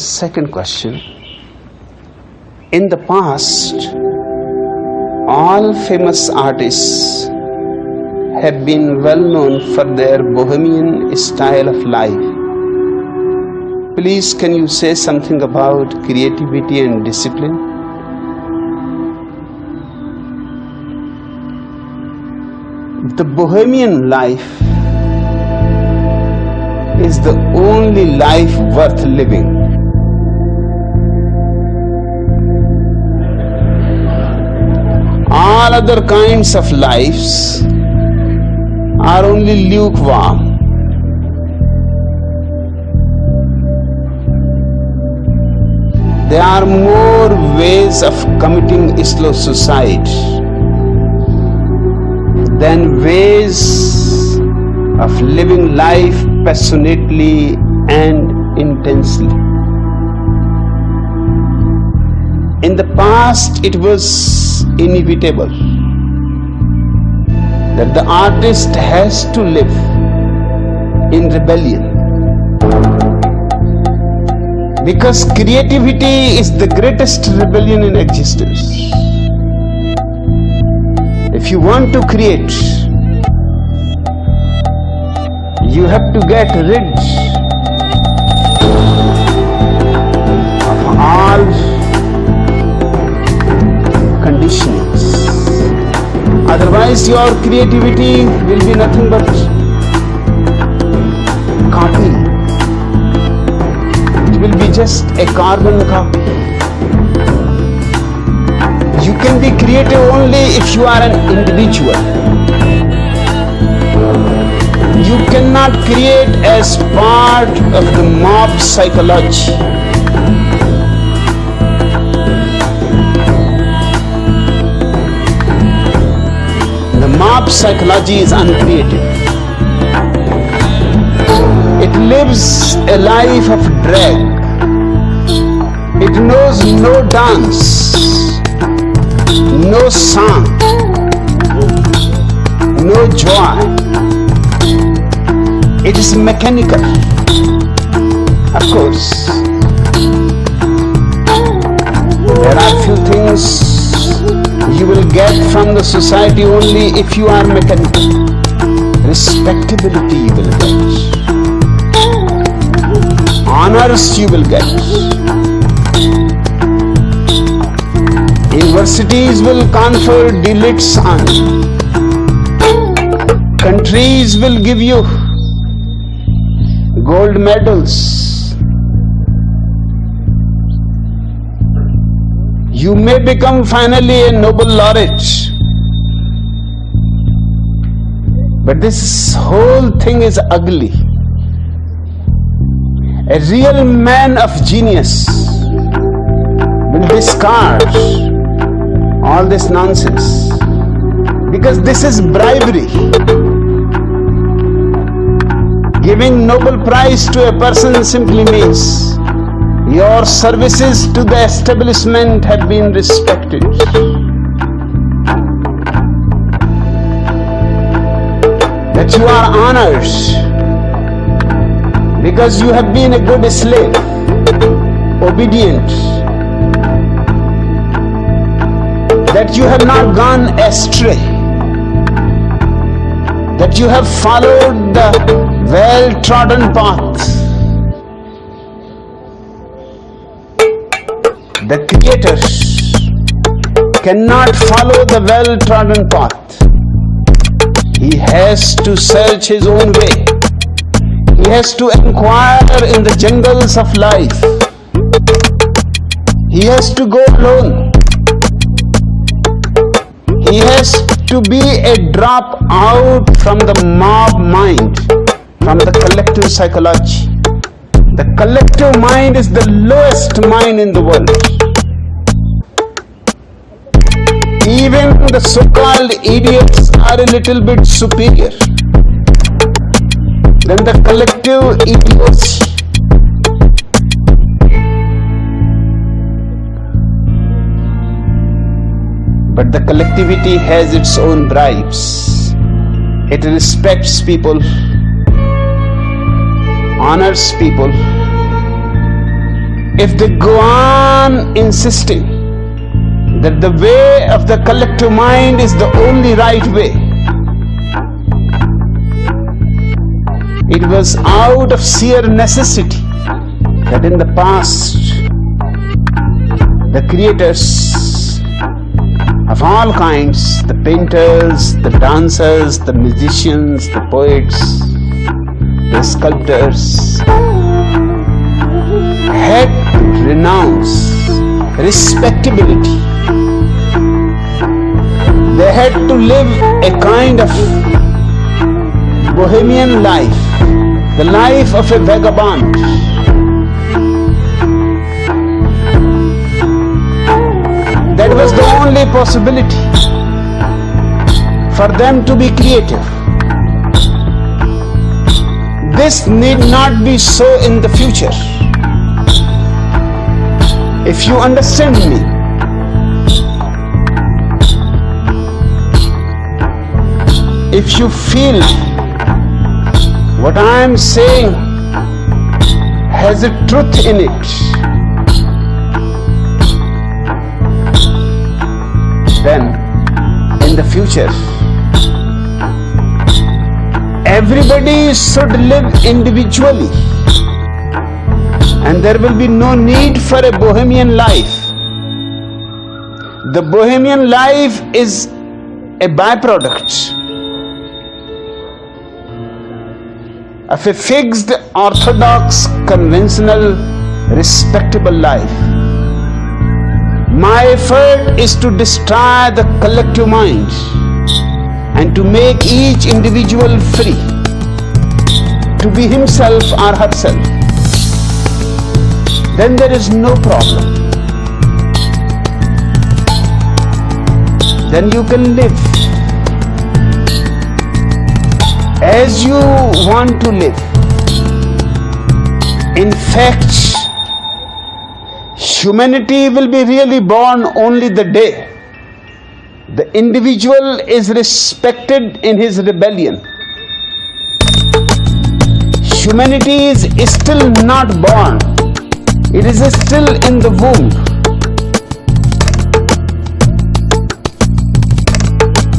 Second question In the past, all famous artists have been well known for their bohemian style of life. Please, can you say something about creativity and discipline? The bohemian life is the only life worth living. All other kinds of lives are only lukewarm. There are more ways of committing slow suicide than ways of living life passionately and intensely. In the past, it was inevitable that the artist has to live in rebellion. Because creativity is the greatest rebellion in existence. If you want to create, you have to get rid Otherwise, your creativity will be nothing but copy. It will be just a carbon copy. You can be creative only if you are an individual. You cannot create as part of the mob psychology. Psychology is uncreative. It lives a life of drag. It knows no dance, no song, no joy. It is mechanical. Of course, there are few things you will get from the society only if you are mechanical. Respectability you will get. Honors you will get. Universities will confer delegates on you. Countries will give you gold medals. You may become finally a Nobel laureate. But this whole thing is ugly. A real man of genius will discard all this nonsense because this is bribery. Giving Nobel Prize to a person simply means your services to the establishment have been respected. That you are honored because you have been a good slave, obedient, that you have not gone astray, that you have followed the well trodden path. The Creator cannot follow the well trodden path. He has to search his own way. He has to inquire in the jungles of life. He has to go alone. He has to be a drop out from the mob mind, from the collective psychology. The collective mind is the lowest mind in the world. Even the so called idiots are a little bit superior than the collective idiots. But the collectivity has its own bribes. It respects people, honors people, if they go on insisting that the way of the collective mind is the only right way, it was out of sheer necessity that in the past the creators of all kinds, the painters, the dancers, the musicians, the poets, the sculptors, had to renounce respectability. They had to live a kind of bohemian life, the life of a vagabond. That was the only possibility for them to be creative. This need not be so in the future. If you understand me, if you feel what I am saying has a truth in it, then in the future, everybody should live individually and there will be no need for a bohemian life. The bohemian life is a byproduct of a fixed, orthodox, conventional, respectable life. My effort is to destroy the collective mind and to make each individual free to be himself or herself. Then there is no problem. Then you can live as you want to live. In fact, humanity will be really born only the day the individual is respected in his rebellion. Humanity is still not born, it is still in the womb.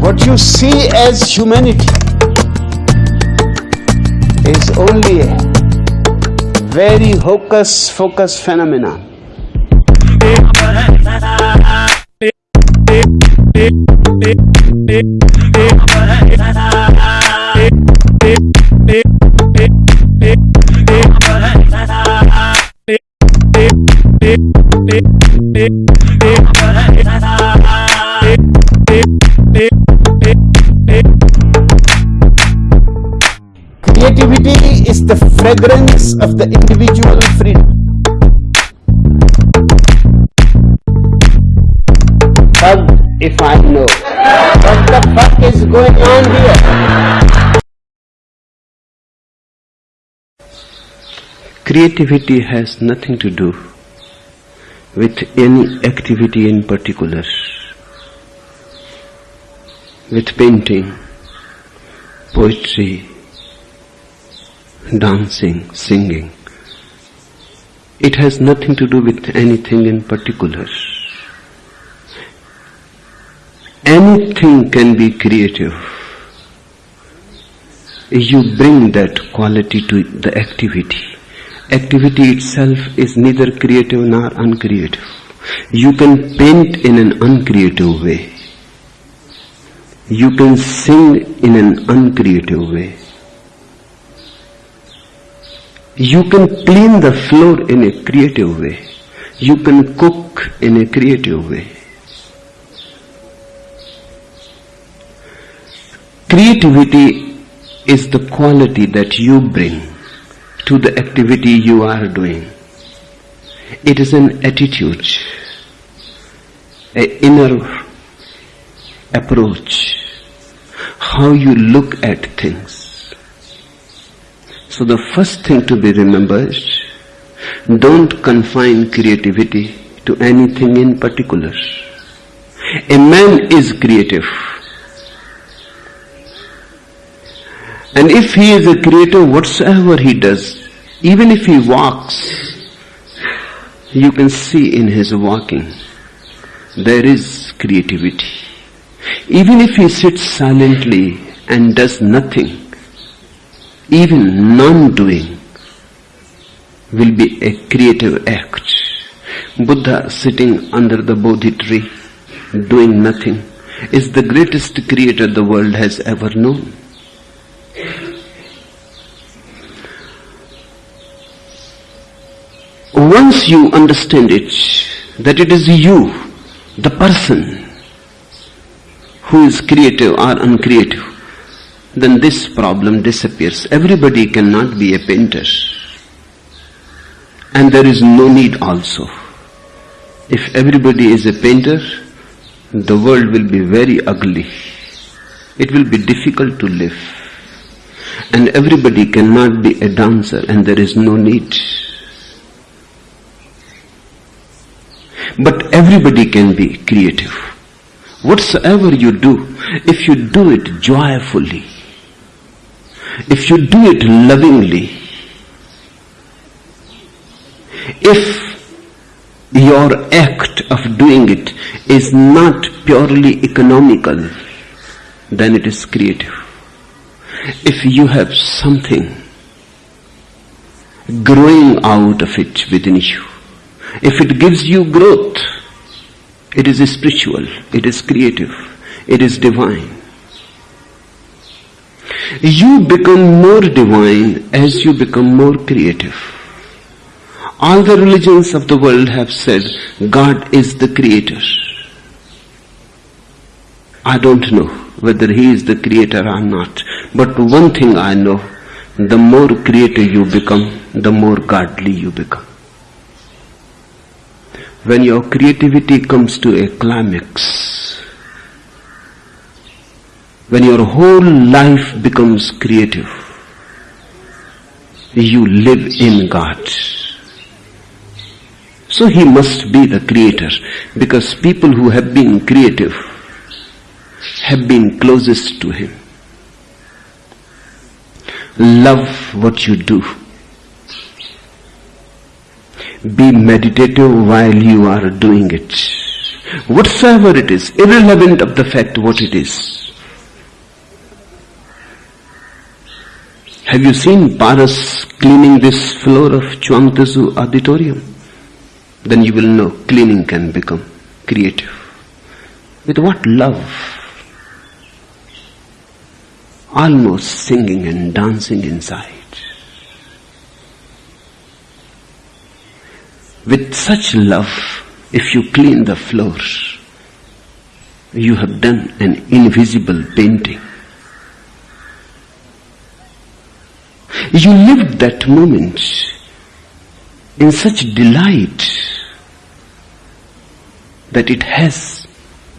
What you see as humanity is only a very hocus pocus phenomenon. Creativity is the fragrance of the individual freedom. Hug if I know what the fuck is going on here. Creativity has nothing to do with any activity in particular, with painting, poetry, dancing, singing. It has nothing to do with anything in particular. Anything can be creative. You bring that quality to the activity. Activity itself is neither creative nor uncreative. You can paint in an uncreative way. You can sing in an uncreative way. You can clean the floor in a creative way. You can cook in a creative way. Creativity is the quality that you bring to the activity you are doing. It is an attitude, an inner approach, how you look at things. So the first thing to be remembered, don't confine creativity to anything in particular. A man is creative. And if he is a creator, whatsoever he does, even if he walks, you can see in his walking, there is creativity. Even if he sits silently and does nothing, even non-doing will be a creative act. Buddha sitting under the Bodhi tree, doing nothing, is the greatest creator the world has ever known. Once you understand it, that it is you, the person, who is creative or uncreative, then this problem disappears. Everybody cannot be a painter. And there is no need also. If everybody is a painter, the world will be very ugly. It will be difficult to live. And everybody cannot be a dancer and there is no need. But everybody can be creative. Whatsoever you do, if you do it joyfully, if you do it lovingly, if your act of doing it is not purely economical, then it is creative. If you have something growing out of it within you, if it gives you growth, it is spiritual, it is creative, it is divine. You become more divine as you become more creative. All the religions of the world have said God is the creator. I don't know whether He is the creator or not, but one thing I know, the more creator you become, the more godly you become. When your creativity comes to a climax, when your whole life becomes creative, you live in God. So he must be the creator because people who have been creative have been closest to him. Love what you do. Be meditative while you are doing it. Whatsoever it is, irrelevant of the fact what it is. Have you seen Paras cleaning this floor of Chuang auditorium? Then you will know cleaning can become creative. With what love? Almost singing and dancing inside. With such love, if you clean the floors, you have done an invisible painting. You lived that moment in such delight that it has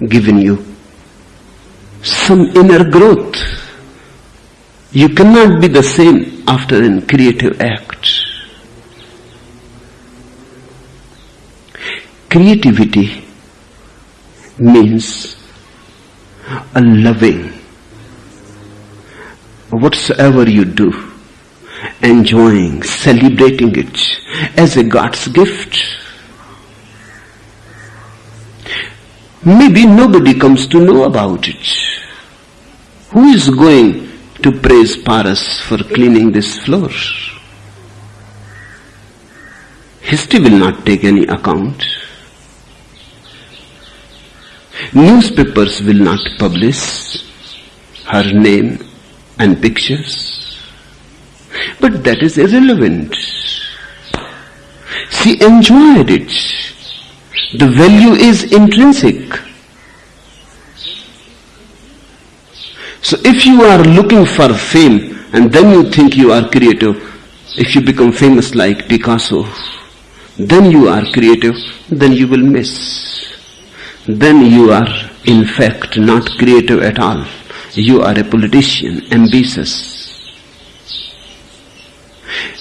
given you some inner growth. You cannot be the same after an creative act. Creativity means a loving whatsoever you do, enjoying, celebrating it as a God's gift. Maybe nobody comes to know about it. Who is going to praise Paras for cleaning this floor? History will not take any account. Newspapers will not publish her name and pictures. But that is irrelevant. She enjoyed it. The value is intrinsic. So if you are looking for fame and then you think you are creative, if you become famous like Picasso, then you are creative, then you will miss. Then you are in fact not creative at all. You are a politician, ambitious.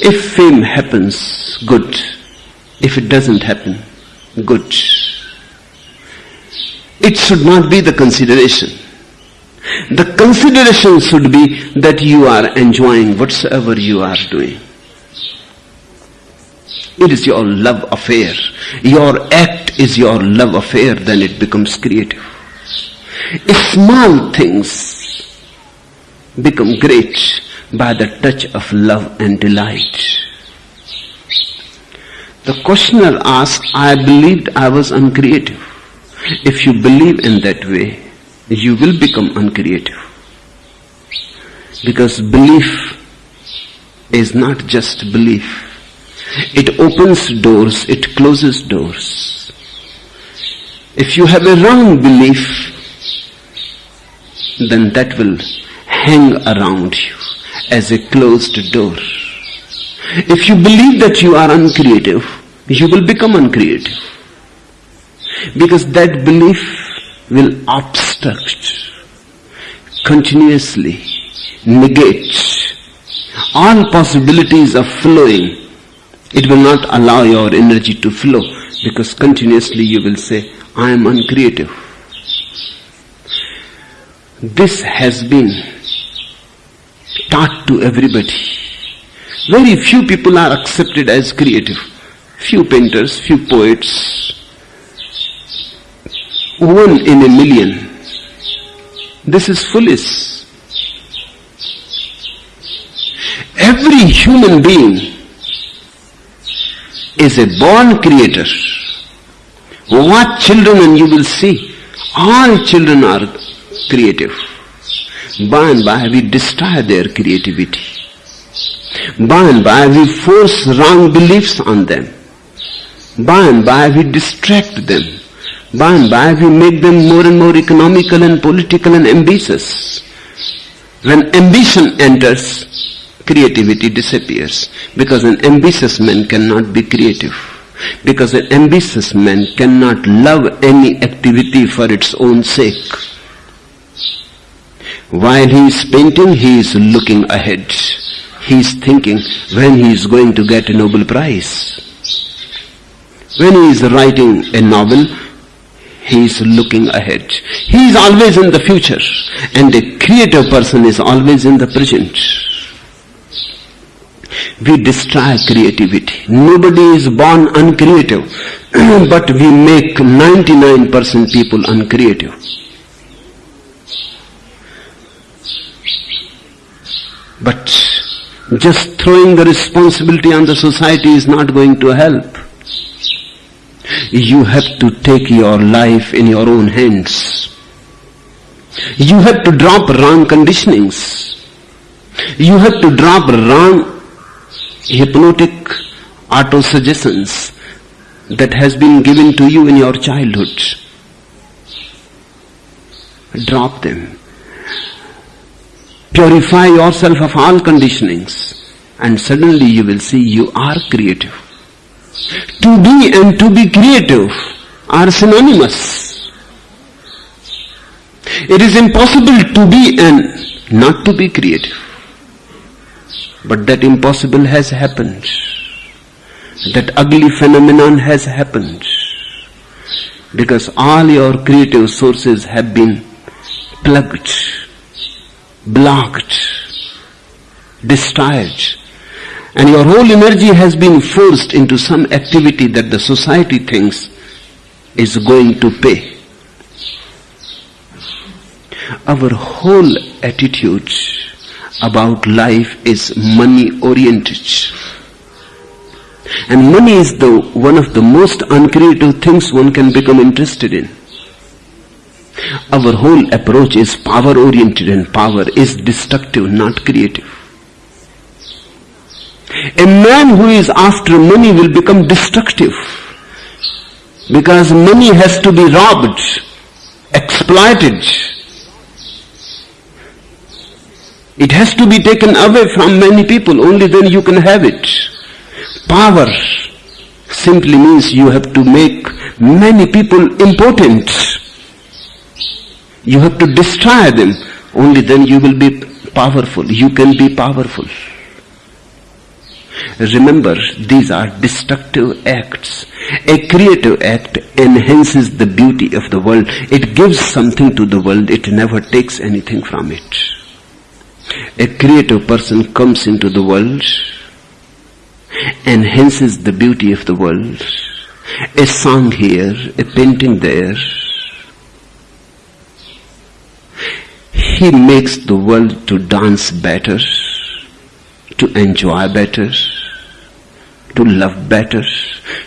If fame happens, good. If it doesn't happen, good. It should not be the consideration. The consideration should be that you are enjoying whatsoever you are doing. It is your love affair. Your act is your love affair, then it becomes creative. Small things become great by the touch of love and delight. The questioner asked, I believed I was uncreative. If you believe in that way, you will become uncreative. Because belief is not just belief. It opens doors, it closes doors. If you have a wrong belief, then that will hang around you as a closed door. If you believe that you are uncreative, you will become uncreative. Because that belief will obstruct, continuously negate all possibilities of flowing. It will not allow your energy to flow because continuously you will say, I am uncreative. This has been taught to everybody. Very few people are accepted as creative. Few painters, few poets, one in a million. This is foolish. Every human being is a born creator. Watch children and you will see all children are creative. By and by we destroy their creativity. By and by we force wrong beliefs on them. By and by we distract them. By and by we make them more and more economical and political and ambitious. When ambition enters, creativity disappears. Because an ambitious man cannot be creative. Because an ambitious man cannot love any activity for its own sake. While he is painting, he is looking ahead. He is thinking when he is going to get a Nobel Prize. When he is writing a novel, he is looking ahead. He is always in the future. And a creative person is always in the present. We destroy creativity. Nobody is born uncreative. but we make 99% people uncreative. But just throwing the responsibility on the society is not going to help. You have to take your life in your own hands. You have to drop wrong conditionings. You have to drop wrong hypnotic auto suggestions that has been given to you in your childhood. Drop them. Purify yourself of all conditionings and suddenly you will see you are creative. To be and to be creative are synonymous. It is impossible to be and not to be creative. But that impossible has happened. That ugly phenomenon has happened. Because all your creative sources have been plugged, blocked, destroyed. And your whole energy has been forced into some activity that the society thinks is going to pay. Our whole attitude about life is money oriented. And money is the one of the most uncreative things one can become interested in. Our whole approach is power oriented and power is destructive, not creative. A man who is after money will become destructive because money has to be robbed, exploited. It has to be taken away from many people, only then you can have it. Power simply means you have to make many people important. You have to destroy them, only then you will be powerful. You can be powerful. Remember, these are destructive acts. A creative act enhances the beauty of the world. It gives something to the world. It never takes anything from it. A creative person comes into the world enhances the beauty of the world. A song here, a painting there. He makes the world to dance better, to enjoy better, to love better,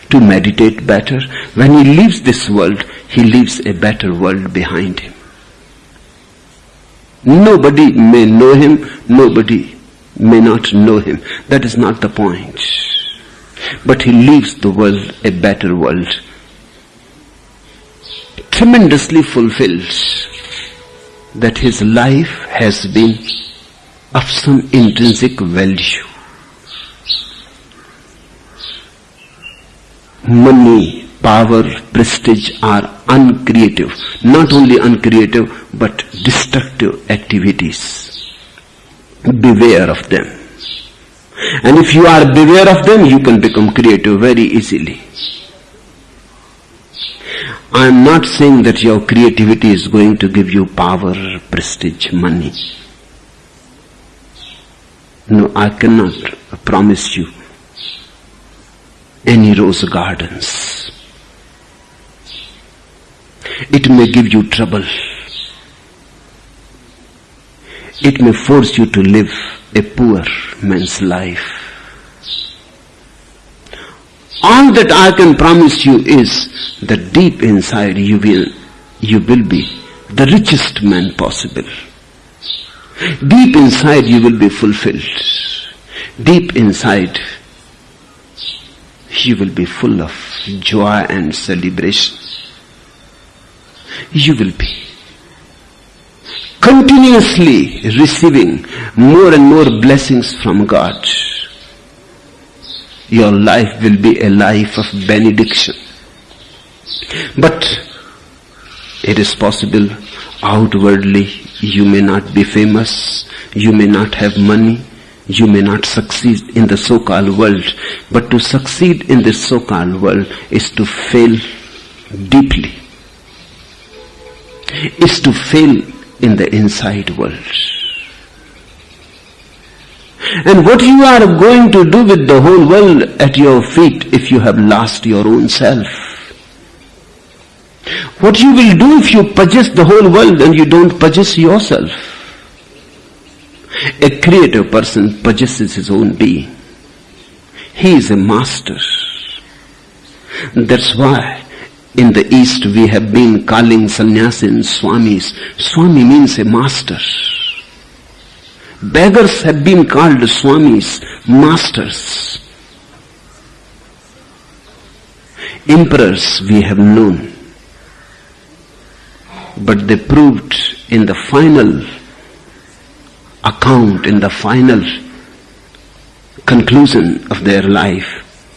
to meditate better. When he leaves this world, he leaves a better world behind him. Nobody may know him, nobody may not know him. That is not the point. But he leaves the world a better world. Tremendously fulfilled that his life has been of some intrinsic value. Money, power, prestige are uncreative. Not only uncreative, but destructive activities. Beware of them. And if you are beware of them, you can become creative very easily. I am not saying that your creativity is going to give you power, prestige, money. No, I cannot promise you any rose gardens. It may give you trouble. It may force you to live a poor man's life. All that I can promise you is that deep inside you will, you will be the richest man possible. Deep inside you will be fulfilled. Deep inside you will be full of joy and celebration. You will be continuously receiving more and more blessings from God. Your life will be a life of benediction. But it is possible outwardly you may not be famous, you may not have money, you may not succeed in the so-called world, but to succeed in this so-called world is to fail deeply, is to fail in the inside world. And what you are going to do with the whole world at your feet if you have lost your own self? What you will do if you possess the whole world and you don't possess yourself? A creative person possesses his own being. He is a master. That's why in the East we have been calling sannyasin swamis. Swami means a master. Beggars have been called swamis, masters. Emperors we have known. But they proved in the final account, in the final conclusion of their life,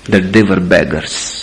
that they were beggars.